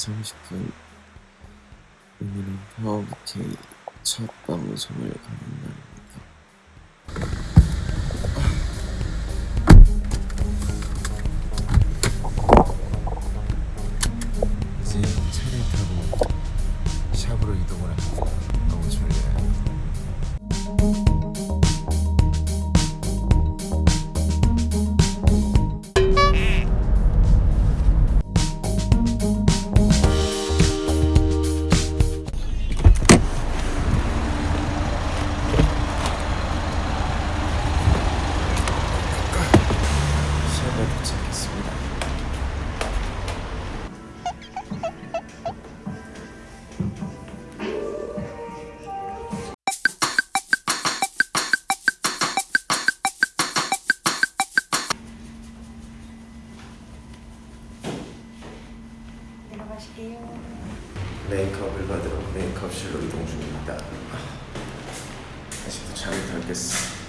9시 30분 오늘은 파워부케이 첫 방송을 가는 날 실로 이동 중입니다. 아직도 잠이 덜 깼어.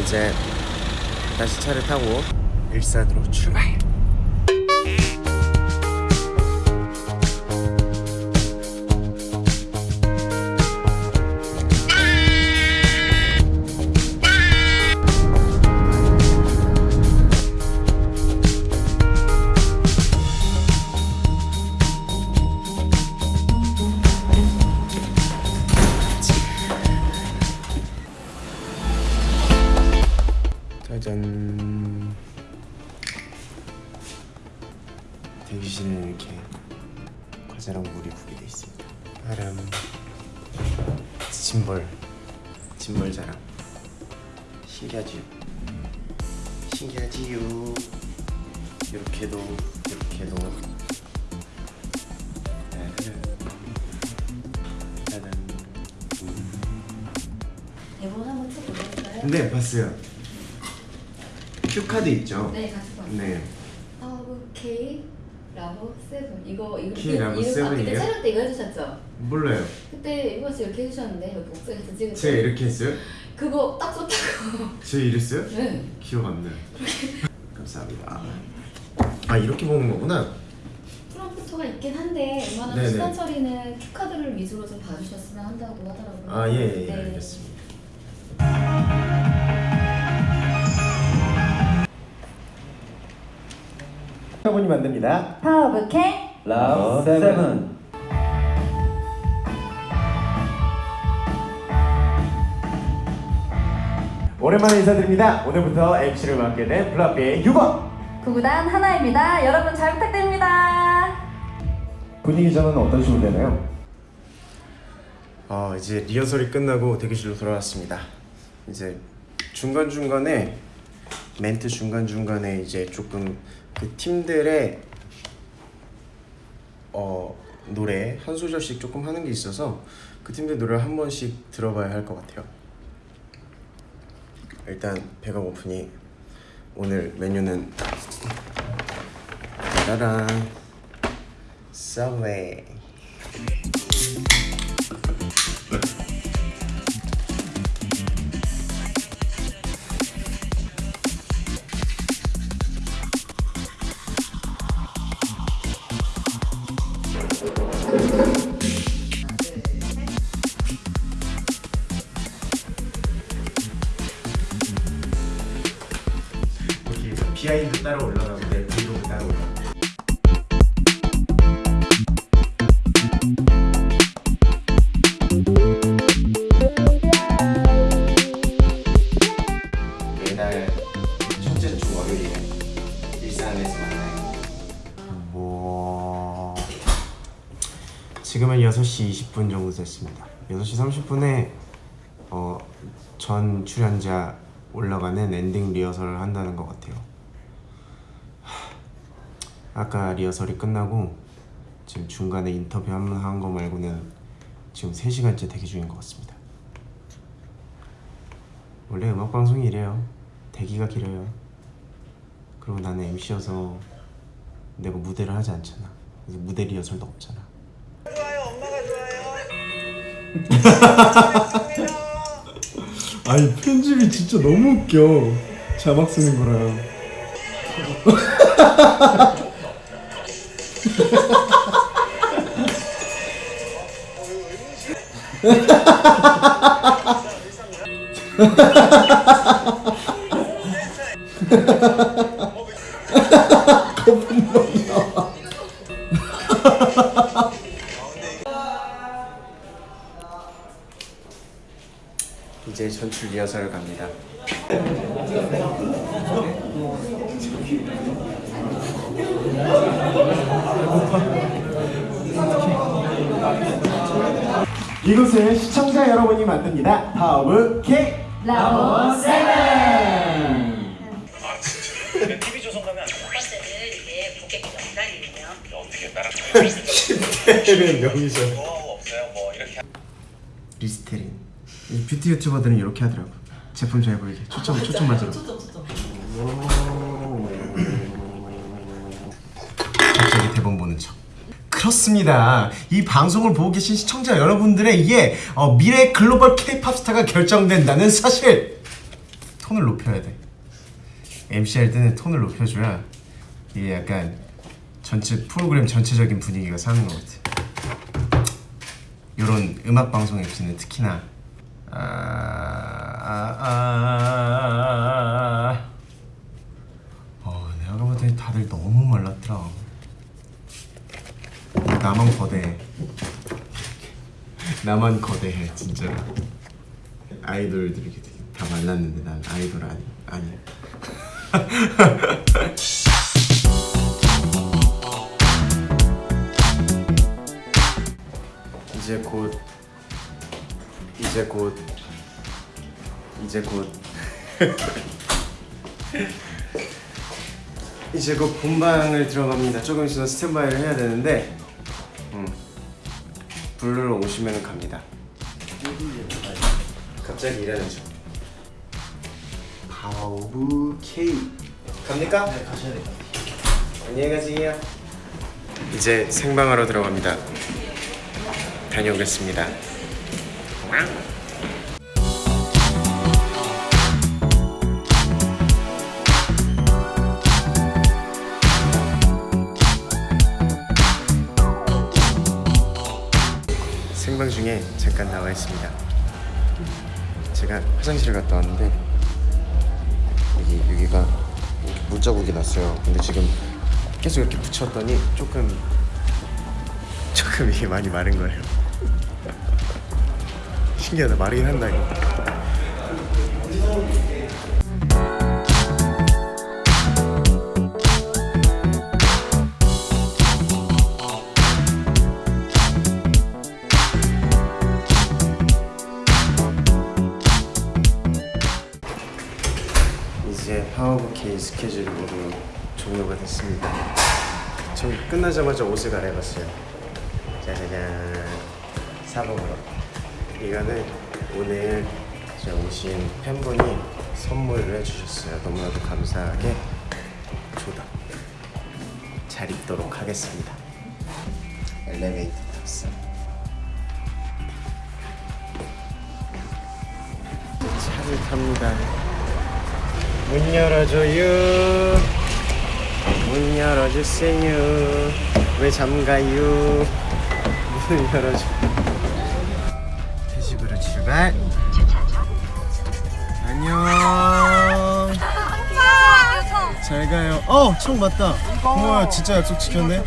이제 다시 차를 타고 일산으로 출발. 짐벌 자랑. 신기하지요? 신기하지요? 이렇게도 이렇게도. 짜라란. 짜잔. 대본 한번 쭉 보실까요? 네 봤어요. cue card 있죠? 네, 봤어요. 네. Power of K Live Seven 이거 이거 라브 이거 아, Seven이에요? 그때 촬영 때 이거 해주셨죠? 몰라요. 그때 이거 씨 이렇게 해주셨는데 여기 목소리에서 찍은 제가 이렇게 했어요? 그거 딱 좋다고. 제가 이랬어요? 네. 기억 안 나요. 감사합니다. 아 이렇게 보는 거구나. 프롬프터가 있긴 한데 웬만하면. 시선 처리는 cue card를 위주로 좀 봐주셨으면 한다고 하더라고요. 아 예예 예, 네. 알겠습니다. 분이 만듭니다. 파워브 K Live Seven. 오랜만에 인사드립니다. 오늘부터 MC를 맡게 된 블라피의 6번. 구구단 하나입니다. 여러분 잘 부탁드립니다. 분위기 전은 어떤 식으로 되나요? 어 이제 리허설이 끝나고 대기실로 돌아왔습니다. 이제 중간 중간에 멘트 중간 중간에 이제 조금 그 팀들의 어 노래 한 소절씩 조금 하는 게 있어서 그 팀들 노래를 한 번씩 들어봐야 할 것 같아요. 일단 배가 고프니 오늘 메뉴는 짜라란 서웨이 따로 올라가는데 브이로그 따로 올라가. 매달 첫째 주 월요일에 일산에서 만나요. 뭐 지금은 6시 20분 정도 됐습니다. 6시 30분에 어, 전 출연자 올라가는 엔딩 리허설을 한다는 것 같아요. 하, 아까 리허설이 끝나고 지금 중간에 인터뷰 한 번 한 거 말고는 지금 3시간째 대기 중인 것 같습니다. 원래 음악 방송이 이래요. 대기가 길어요. 그리고 나는 MC여서 내가 무대를 하지 않잖아. 그래서 무대 리허설도 없잖아. 아니 편집이 진짜 너무 웃겨 자막 쓰는 거랑 이제 전출 리허설을 갑니다. 이곳은 시청자 여러분이 만듭니다. Power of K Live Seven. 첫 번째는 이게 고객 명단이에요. 리스테린. 이 뷰티 유튜버들은 이렇게 하더라고. 제품 잘 보이게 초점 초점 맞으러. 갑자기 대본 보는 척. 그렇습니다. 이 방송을 보고 계신 시청자 여러분들의 이게 어, 미래 글로벌 K-팝 스타가 결정된다는 사실. 톤을 높여야 돼. MC 할 때는 톤을 높여줘야 이게 약간 전체 프로그램 전체적인 분위기가 사는 것 같아. 이런 음악 방송 MC는 특히나 아, 아, 아, 아, 어, 내가 봤더니 다들 너무 말랐더라. 나만 거대해. 나만 거대해 진짜로. 아이돌들이 다 말랐는데 난 아이돌 아니 아니. 이제 곧 이제 곧 이제 곧 이제 곧 본방을 들어갑니다. 조금 있으면 스탠바이를 해야 되는데 음, 부르러 오시면 갑니다. 갑자기 일하는 중. 파워브 K 갑니까? 네 가셔야 돼요. 안녕히 가세요. 이제 생방하러 들어갑니다. 다녀오겠습니다. 잠깐 나와 있습니다. 제가 화장실을 갔다 왔는데 여기 여기가 물자국이 났어요. 근데 지금 계속 이렇게 붙였더니 조금 조금 이게 많이 마른 거예요. 신기하다 마르긴 한다 이거. K 스케줄이 모두 종료가 됐습니다. 저 끝나자마자 옷을 갈아입었어요. 짜자잔 사복으로. 이거는 오늘 제 오신 팬분이 선물을 해주셨어요. 너무나도 감사하게 조다. 잘 입도록 하겠습니다. 엘리베이터 탔어. 차를 탑니다. 문 열어줘요. 문 열어주세요. 왜 잠가요? 문을 열어줘. 회식으로 출발. 안녕. 잘 가요. 어, 총 맞다. 고마워요. 진짜 약속 지켰네.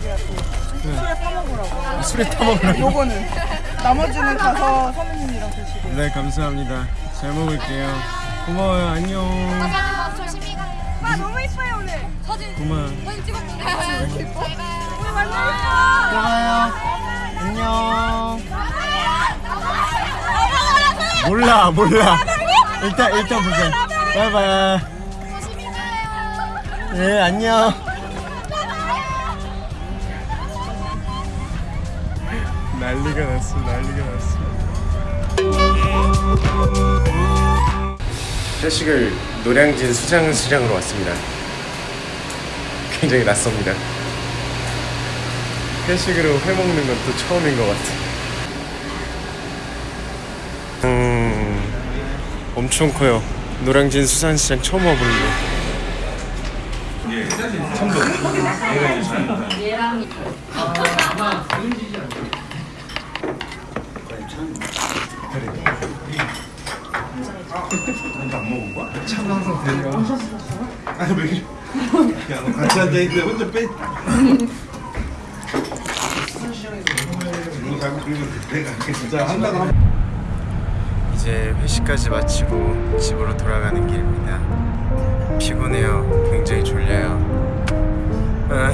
술에 타먹으라고. 술에 타먹으라고. 요거는 나머지는 가서 선배님이랑 드시고 네, 감사합니다. 잘 먹을게요. 고마워요. 안녕. 아 이뻐요 오늘 사진 고마워. 사진 찍었는데 왜 이뻐? 오늘 만나요 들어가요. 안녕. 몰라, 몰라. 일단 일단 보자. 바이바이. 네, 안녕. 나 난리가 났어 난리가 났어 회식을 노량진 수장 수장으로 왔습니다. 굉장히 낯섭니다. 회식으로 회 먹는 건 또 처음인 것 같아. 음, 엄청 커요. 노량진 수산시장 처음 와보는 거. 같이 앉아있는데 혼자 빼. 이거 자꾸 그러면 내가 진짜 한다고 하면 이제 회식까지 마치고 집으로 돌아가는 길입니다. 피곤해요. 굉장히 졸려요. 아,